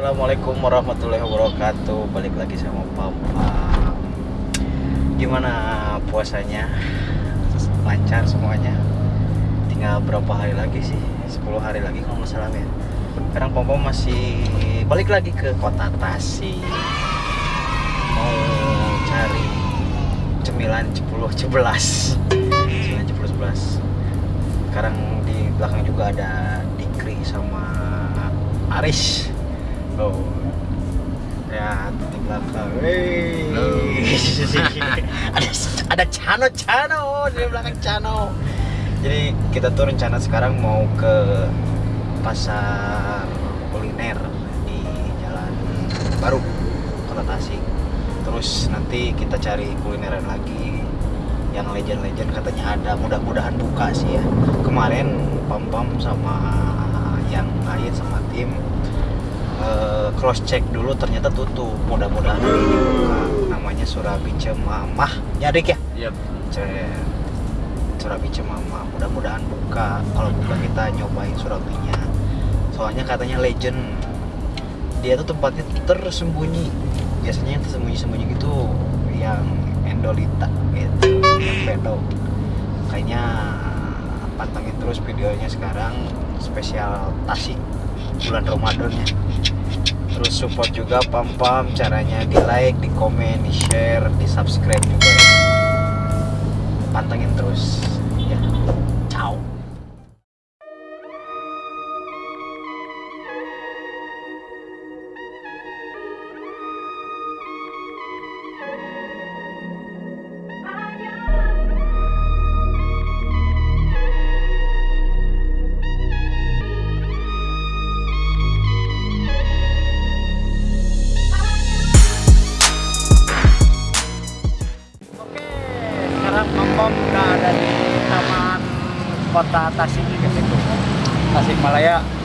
Assalamualaikum warahmatullahi wabarakatuh. Balik lagi sama Papa Gimana puasanya? Lancar semuanya? Tinggal berapa hari lagi sih? 10 hari lagi kalau nggak salah ya Sekarang Papa masih balik lagi ke kota Tasik. Mau cari cemilan 10 11 Cemilan 10 11 Sekarang di belakang juga ada Dikri sama Aris Oh. Ya, di belakang. Ada ada Cano Cano di belakang Cano. Jadi kita tuh rencana sekarang mau ke pasar kuliner di Jalan Baru Kota Tasik. Terus nanti kita cari kulineran lagi yang legend-legend katanya ada mudah-mudahan buka sih ya kemarin pam pam sama yang lain sama tim uh, cross check dulu ternyata tutup. Mudah-mudahan ini buka. Namanya Surabi Cemamah. Ya Dik ya? Yep. Surabi Cemamah. Mudah-mudahan buka. Kalau buka kita nyobain Surabinya. Soalnya katanya legend. Dia tuh tempatnya tersembunyi. Biasanya yang tersembunyi-sembunyi gitu yang endolita gitu. Yang pedo. Kayaknya pantengin terus videonya sekarang. Spesial Tasik bulan Ramadannya terus support juga pam pam caranya di like di komen di share di subscribe juga pantengin terus ya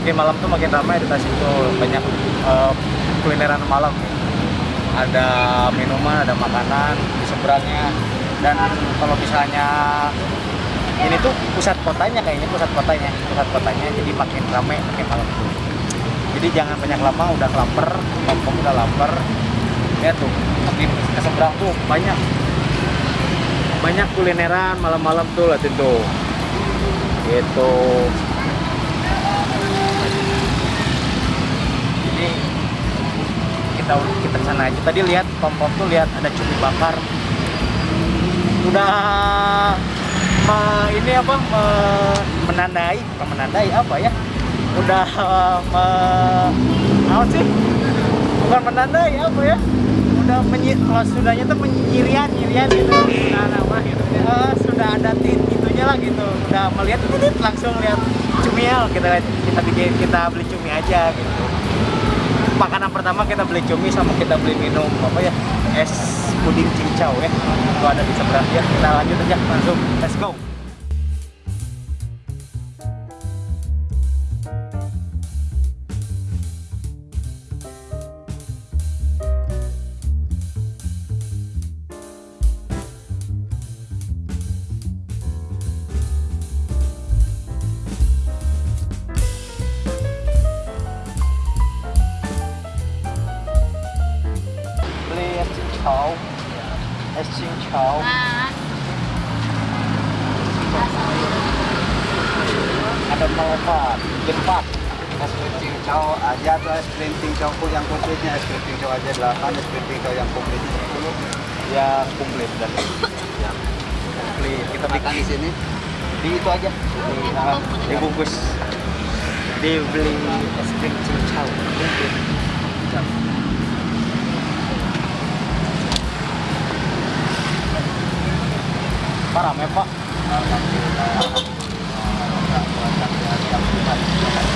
makin malam tuh makin ramai di Tasik tuh banyak eh, kulineran malam. Ada minuman, ada makanan di seberangnya. Dan kalau misalnya ini tuh pusat kotanya kayaknya pusat kotanya, pusat kotanya jadi makin ramai makin malam. Jadi jangan banyak lama udah lapar, Pom udah lapar. Lihat tuh, makin ke seberang tuh banyak banyak kulineran malam-malam tuh liatin tuh gitu jadi kita kita sana aja. Tadi lihat pom pom tuh lihat ada cumi bakar. Udah me- ini apa me- menandai bukan menandai apa ya? Udah me- apa sih? Bukan menandai apa ya? Udah menyi kalau sudahnya tuh menyirian nyirian gitu. Nah nama gitu. Eh, sudah ada tit itunya lah gitu. Udah melihat tit langsung lihat cumial kita lihat kita bikin kita beli cumi aja gitu makanan pertama kita beli cumi sama kita beli minum apa ya es puding cincau ya. Itu ada di seberang. Ya kita lanjut aja langsung let's go krim cincau aja 8 es krim cincau yang komplitnya 10 ya komplit dan ya komplit. Kita makan di sini. Di itu aja. Di, ah, dibungkus dibeli es krim cincau. Komplit Pak. rame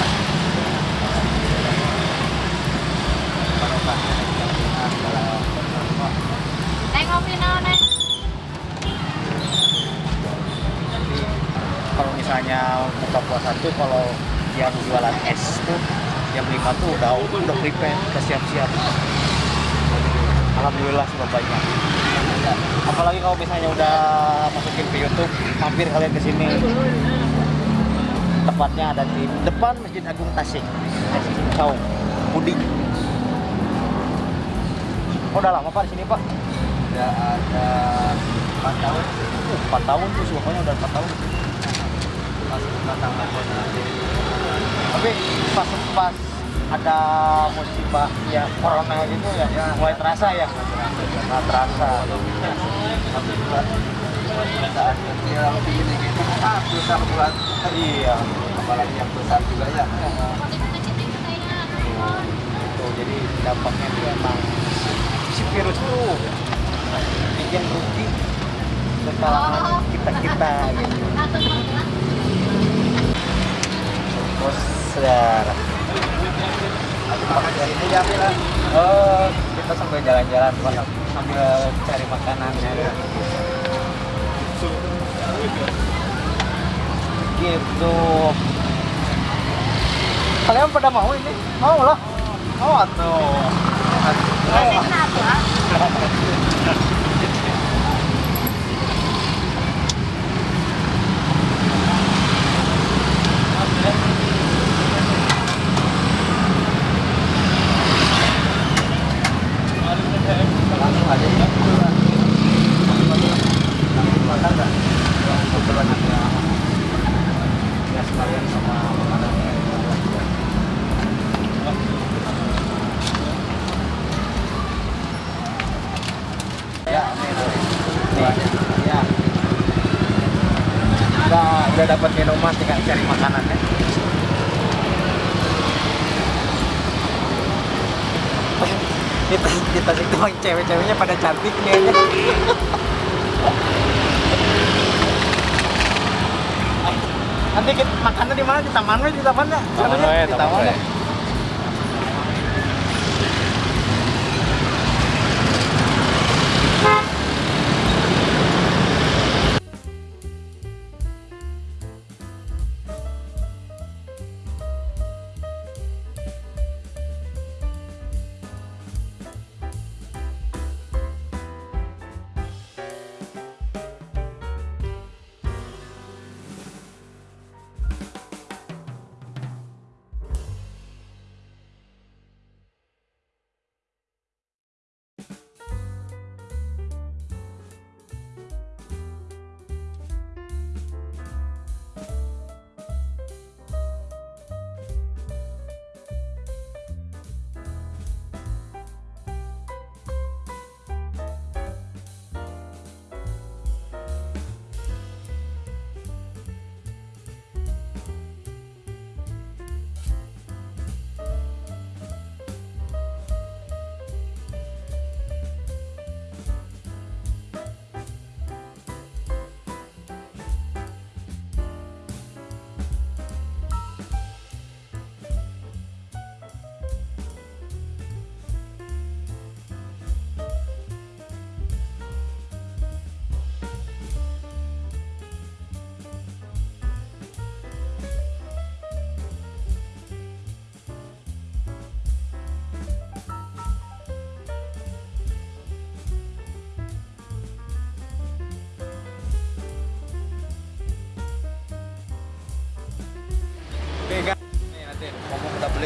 puasa tuh kalau yang jualan es tuh jam 5 tuh udah udah prepare, udah siap-siap. Alhamdulillah sudah banyak. Apalagi kalau misalnya udah masukin ke YouTube, mampir kalian ke sini. Tepatnya ada di depan Masjid Agung Tasik. Cincau, puding. Oh, udah lama Pak di sini Pak? Sudah ada 4 tahun. Uh, 4 tahun tuh, pokoknya udah 4 tahun. Pas Corona. Tapi pas pas ada musibah ya corona gitu ya, Ya. mulai terasa ya. Nggak terasa. Tapi juga saat yang begini gitu, ah, susah buat. Iya. Apalagi yang besar juga ya. Tuh, jadi dampaknya itu emang si virus itu bikin rugi ke kalangan kita kita gitu. Makan ini ya, Mila. Oh, kita sambil jalan-jalan Pak. sambil cari makanan ya. Gitu. Kalian pada mau ini? Mau lah. Mau? Langsung aja ya. Langsung makan nggak? Langsung kebetulan ada ya sekalian sama makanan. Ya, nih. Ya. Udah, dapat minuman tinggal cari makanannya. Kita kita situ cewek-ceweknya pada cantik kayaknya. Nanti kita makannya di mana? Di taman di taman ya? Taman we, di taman ya.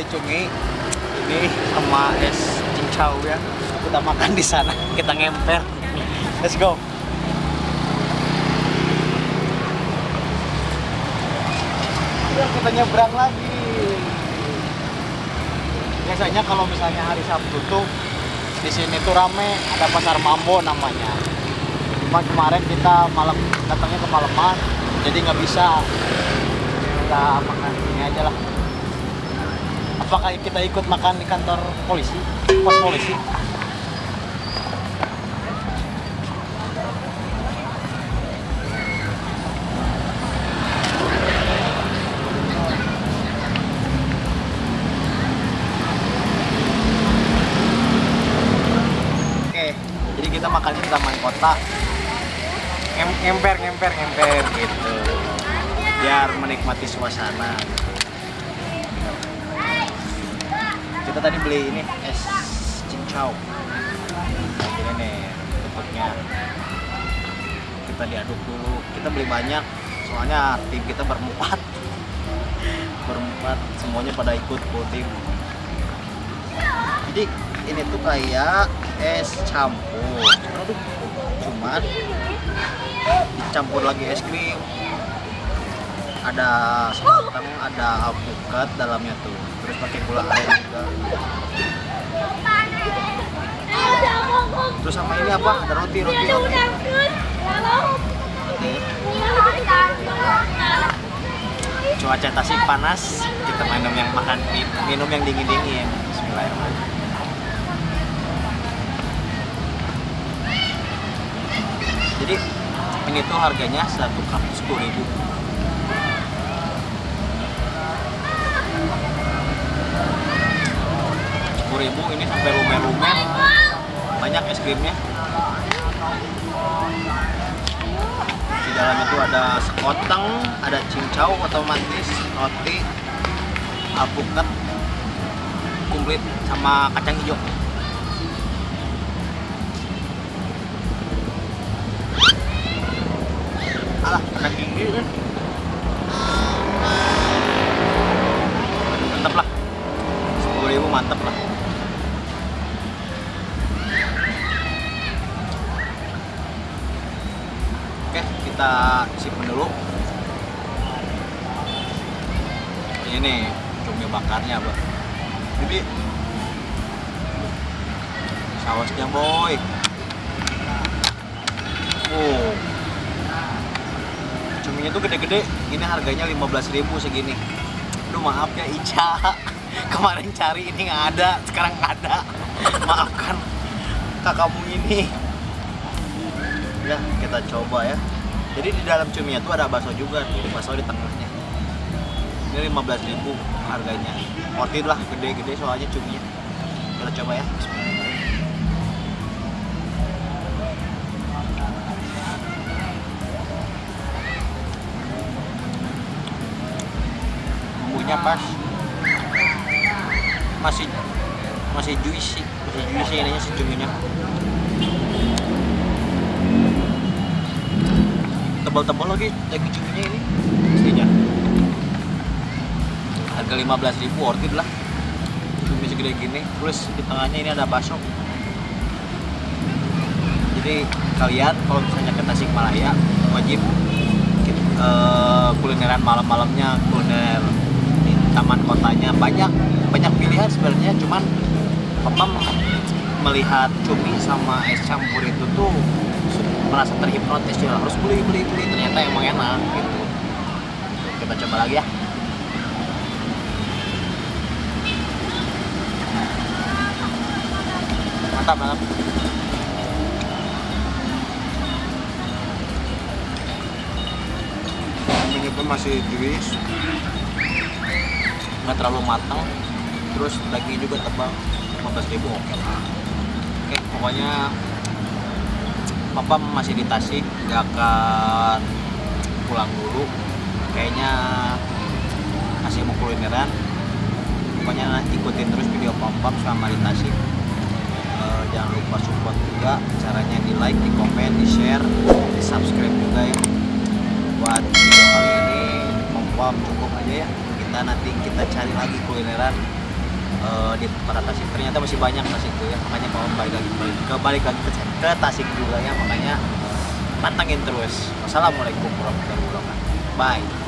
Cumi ini sama es cincau ya. Kita makan di sana, kita ngemper. Let's go. Kita nyebrang lagi. Biasanya kalau misalnya hari Sabtu tuh di sini tuh rame, ada pasar Mambo namanya. Cuma kemarin kita malam datangnya kemalaman, jadi nggak bisa kita makan ini aja lah apakah kita ikut makan di kantor polisi? Pos polisi? Jadi kita makannya di taman kota. Ngem- ngemper ngemper ngemper gitu. Biar menikmati suasana kita tadi beli ini es cincau ini nih bentuknya. Kita diaduk dulu. Kita beli banyak soalnya tim kita berempat. Berempat semuanya pada ikut tim jadi ini tuh kayak es campur. Aduh, cuman dicampur lagi es krim. Ada sekoteng ada alpukat dalamnya tuh pakai gula aren juga. Terus sama ini apa? Ada roti roti roti. Cuaca tasik panas kita minum yang makan minum yang dingin dingin Bismillahirrahmanirrahim jadi ini tuh harganya satu cup sepuluh ribu ribu ini sampai lumer-lumer. Banyak es krimnya. Di dalam itu ada sekoteng ada cincau otomatis roti alpukat kumplit sama kacang hijau. Alah kacang hijau kan mantap lah 10.000 mantap lah kita simpen dulu. Ini cumi bakarnya, Bang. Jadi sausnya, boy. Oh. Cuminya tuh gede-gede. Ini harganya 15.000 segini. Aduh, maaf ya Ica. Kemarin cari ini nggak ada, sekarang nggak ada. Maafkan kakakmu ini ya kita coba ya jadi di dalam cuminya tuh ada bakso juga tuh bakso di tengahnya. Ini 15.000 harganya. Worth lah gede-gede soalnya cuminya. Kita coba ya bumbunya pas. Masih masih juicy masih juicy ininya si cuminya tebal-tebal lagi daging cuminya ini. Pastinya. Harga 15.000 worth it lah. Cumi segede gini. Terus di tengahnya ini ada bakso. Jadi kalian kalau misalnya ke Tasikmalaya wajib eh, kulineran malam-malamnya kuliner di taman kotanya. Banyak banyak pilihan sebenarnya cuman papa melihat cumi sama es campur itu tuh merasa terhipnotis ya harus beli beli beli. Ternyata emang enak gitu. Kita coba lagi ya. Mantap mantap Ini pun masih juice. nggak terlalu matang. Terus dagingnya juga tebal. 15 ribu oke lah. Oke pokoknya papa masih di Tasik nggak akan pulang dulu. Kayaknya masih mau kulineran. Pokoknya ikutin terus video papa selama di Tasik. Eh, jangan lupa support juga. Caranya di like di komen di share di subscribe juga ya. Buat video kali ini pom cukup aja ya. Kita nanti kita cari lagi kulineran eh, di kota Tasik. Ternyata masih banyak Tasik tuh ya. Makanya mau balik lagi balik, ke balik lagi ke, ke Tasik juga ya. Makanya pantengin terus. Wassalamualaikum warahmatullahi wabarakatuh. Bye